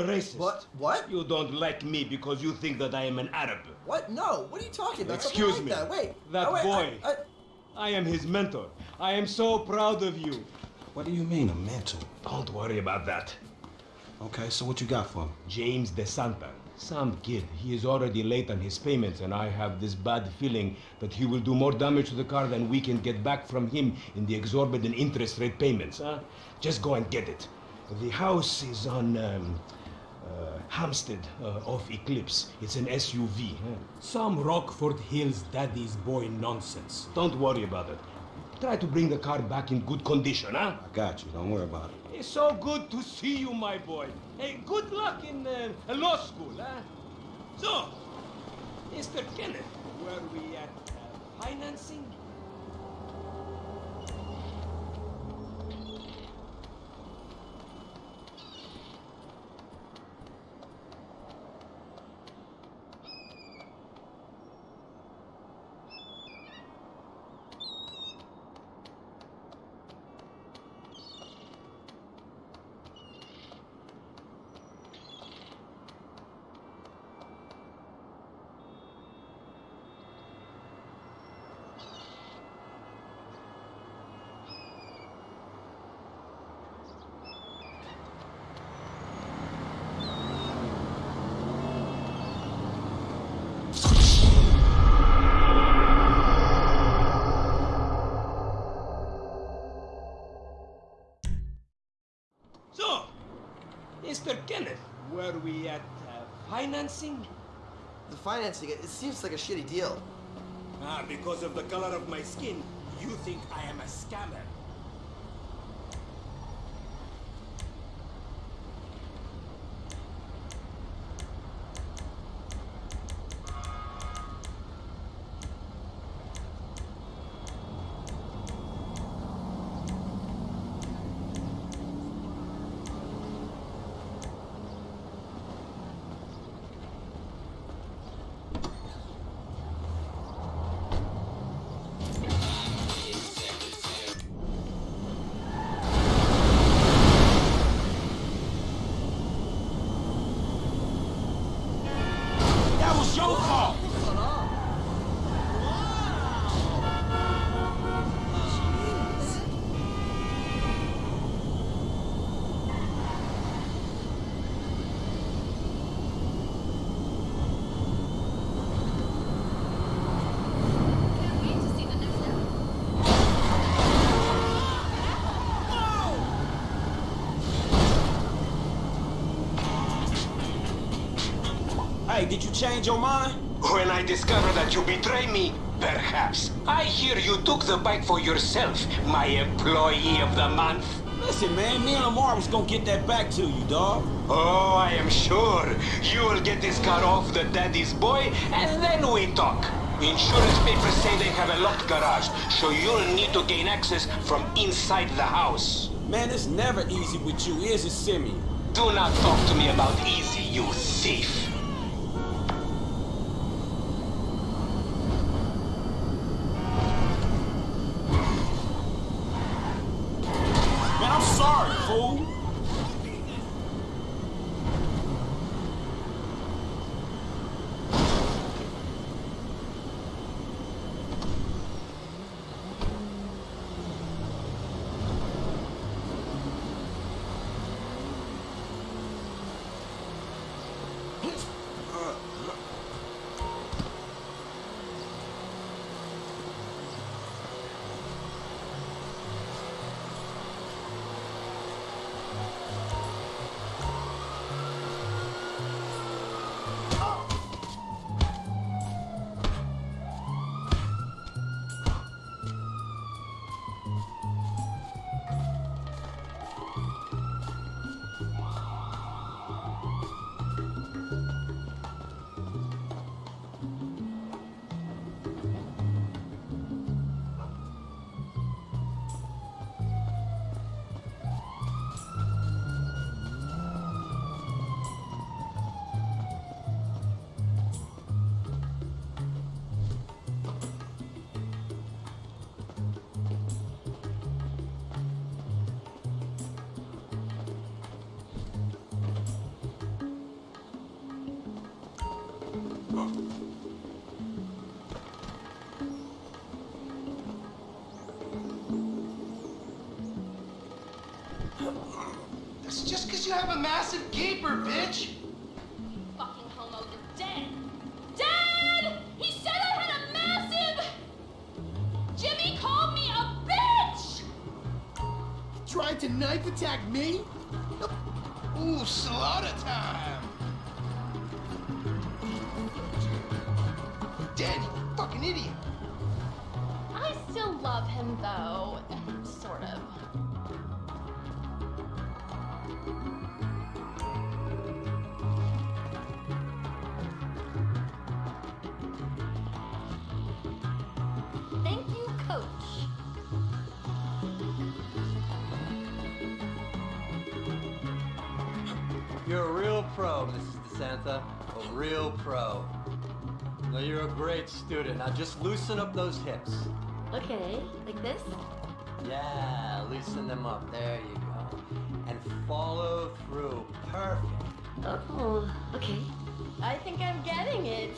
a racist. What? What? You don't like me because you think that I am an Arab. What? No. What are you talking about? Excuse like me. That. Wait. That Oh, wait, boy. I, I, I am his mentor. I am so proud of you. What do you mean, a mentor? Don't worry about that. Okay, so what you got for me? James DeSanta. Some kid. He is already late on his payments, and I have this bad feeling that he will do more damage to the car than we can get back from him in the exorbitant interest rate payments. Huh? Just go and get it. The house is on um, Hampstead uh, off Eclipse. It's an SUV. huh? Some Rockford Hills daddy's boy nonsense. Don't worry about it. Try to bring the car back in good condition, huh? I got you. Don't worry about it. It's so good to see you, my boy. Hey, good luck in uh, law school, huh? So, Mr. Kenneth, were we at uh, financing? So, Mr. Kenneth, were we at uh, financing? the financing. It seems like a shitty deal. Ah, because of the color of my skin, you think I am a scammer. Did you change your mind? When I discover that you betray me, perhaps. I hear you took the bike for yourself, my employee of the month. Listen, man, me and Lamar was gonna get that back to you, dog. Oh, I am sure. You will get this car off the daddy's boy, and then we talk. Insurance papers say they have a locked garage, so you'll need to gain access from inside the house. Man, it's never easy with you, is it, Simi? Do not talk to me about easy, you thief. You have a massive gaper, bitch? Fucking homo you're dead. Dad! He said I had a massive. Jimmy called me a bitch. He Tried to knife attack me? Ooh, slaughter time! Dead, you fucking idiot! I still love him though, pro, Mrs. DeSanta. A real pro. Now, you're a great student. Now just loosen up those hips. Okay, like this? Yeah, loosen them up. There you go. And follow through. Perfect. Oh, okay. I think I'm getting it.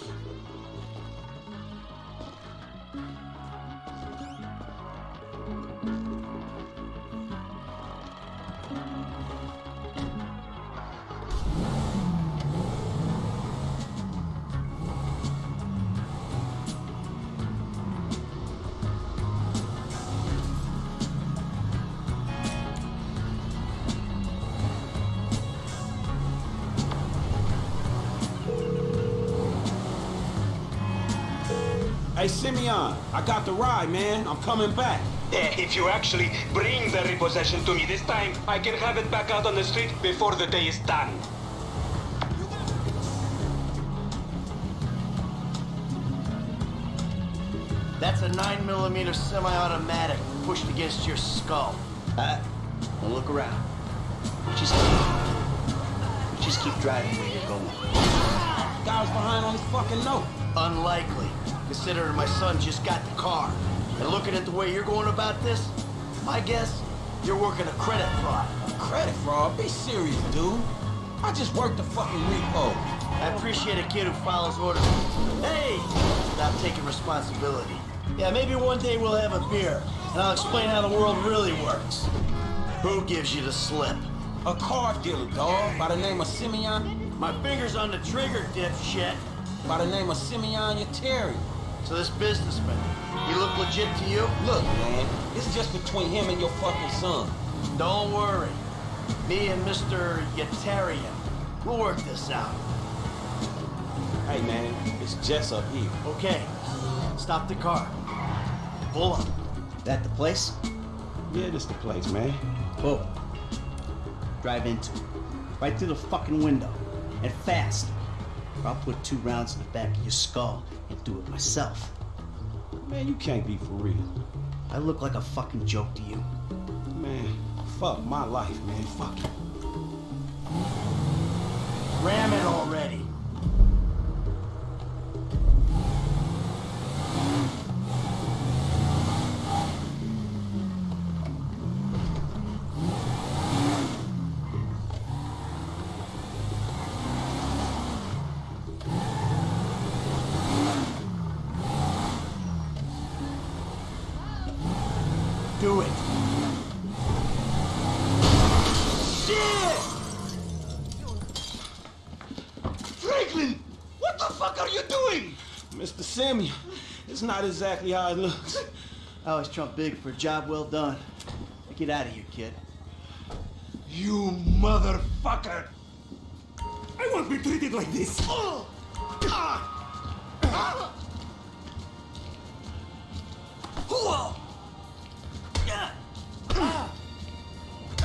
Simeon, I got the ride, man. I'm coming back. If you actually bring the repossession to me this time, I can have it back out on the street before the day is done. That's a 9mm semi-automatic pushed against your skull. Uh, now look around. Just keep, just keep driving where you're going. Guy was behind on his fucking note. Unlikely, considering my son just got the car. And looking at the way you're going about this, my guess, you're working a credit fraud. A Credit fraud? Be serious, dude. I just worked the fucking repo. I appreciate a kid who follows orders. Hey! Without taking responsibility. Yeah, maybe one day we'll have a beer, and I'll explain how the world really works. Who gives you the slip? A car dealer, dog, by the name of Simeon. My finger's on the trigger, dipshit. By the name of Simeon Yetarian. So this businessman, he look legit to you? Look, man, this is just between him and your fucking son. Don't worry. Me and Mr. Yetarian, we'll work this out. Hey, man, it's Jess up here. Okay, stop the car. Pull up. That the place? Yeah, this the place, man. Pull. Drive into it. Right through the fucking window. And fast. Or I'll put two rounds in the back of your skull and do it myself. Man, you can't be for real. I look like a fucking joke to you. Man, fuck my life, man. Fuck it. Ram it already. Do it. Shit! Franklin! What the fuck are you doing? Mr. Simeon, it's not exactly how it looks. I always trump big for a job well done. Now Get out of here, kid. You motherfucker! I won't be treated like this! Oh! Ah! Ah! Whoa!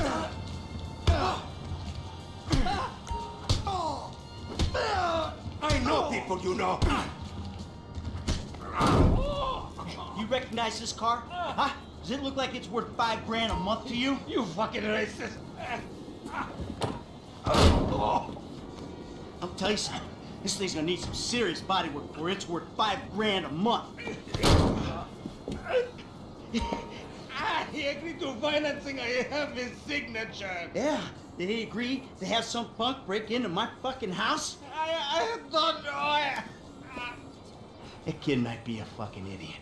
Ah! People you know! You recognize this car? Huh? Does it look like it's worth five grand a month to you? You fucking racist! I'll tell you something. This thing's gonna need some serious body work before it's worth five grand a month. Ah, he agreed to financing. I have his signature. Yeah, did he agree to have some punk break into my fucking house? I, I don't know. I, That kid might be a fucking idiot.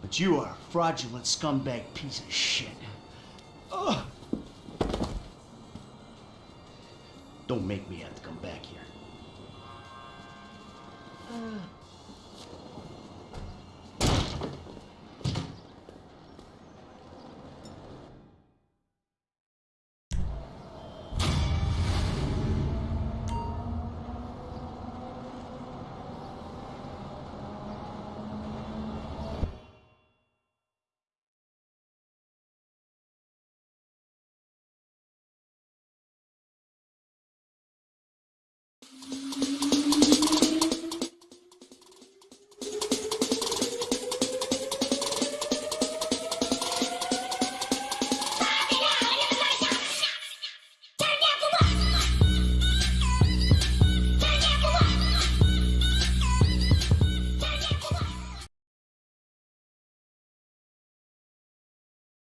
But you are a fraudulent scumbag piece of shit. Don't make me have to come back here. Uh,